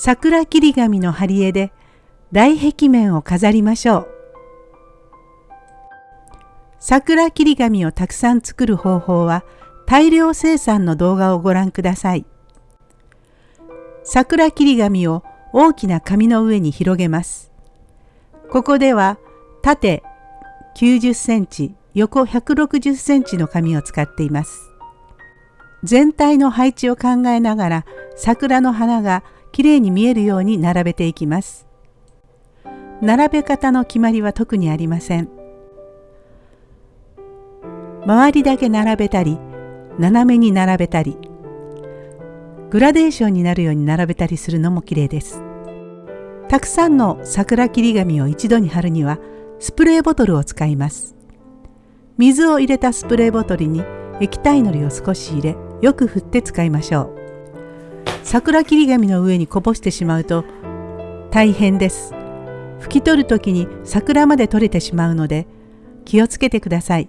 桜切り紙の貼り絵で大壁面を飾りましょう。桜切り紙をたくさん作る方法は大量生産の動画をご覧ください。桜切り紙を大きな紙の上に広げます。ここでは縦90センチ、横160センチの紙を使っています。全体の配置を考えながら桜の花がきれいに見えるように並べていきます。並べ方の決まりは特にありません。周りだけ並べたり、斜めに並べたり、グラデーションになるように並べたりするのも綺麗です。たくさんの桜切り紙を一度に貼るにはスプレーボトルを使います。水を入れたスプレーボトルに液体のりを少し入れよく振って使いましょう。桜切り紙の上にこぼしてしまうと大変です。拭き取る時に桜まで取れてしまうので気をつけてください。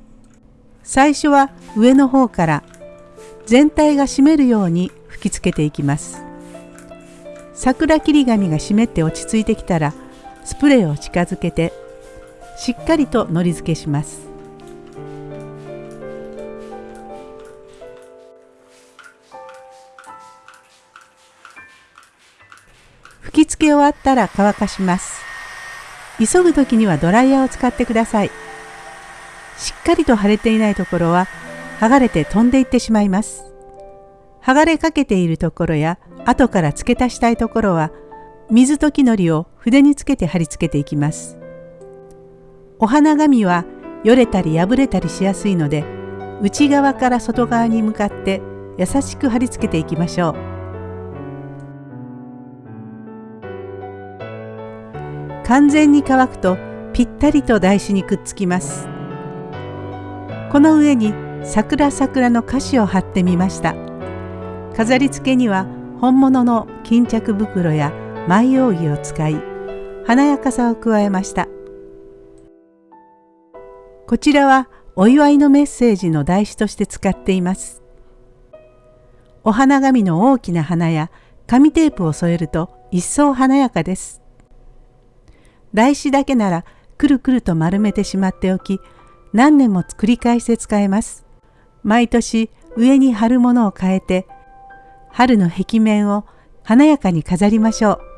最初は上の方から全体が湿るように吹きつけていきます。桜切り紙が湿って落ち着いてきたらスプレーを近づけてしっかりとのり付けします。吹き付け終わったら乾かします。急ぐ時にはドライヤーを使ってください。しっかりと腫れていないところは剥がれて飛んでいってしまいます。剥がれかけているところや後から付け足したいところは水溶きのりを筆につけて貼り付けていきます。お花紙はよれたり破れたりしやすいので内側から外側に向かって優しく貼り付けていきましょう。完全に乾くとぴったりと台紙にくっつきます。この上に桜桜の歌詞を貼ってみました。飾り付けには本物の巾着袋や舞扇を使い華やかさを加えました。こちらはお祝いのメッセージの台紙として使っています。お花紙の大きな花や紙テープを添えると一層華やかです。台紙だけならくるくると丸めてしまっておき何年も繰り返して使えます。毎年上に貼るものを変えて春の壁面を華やかに飾りましょう。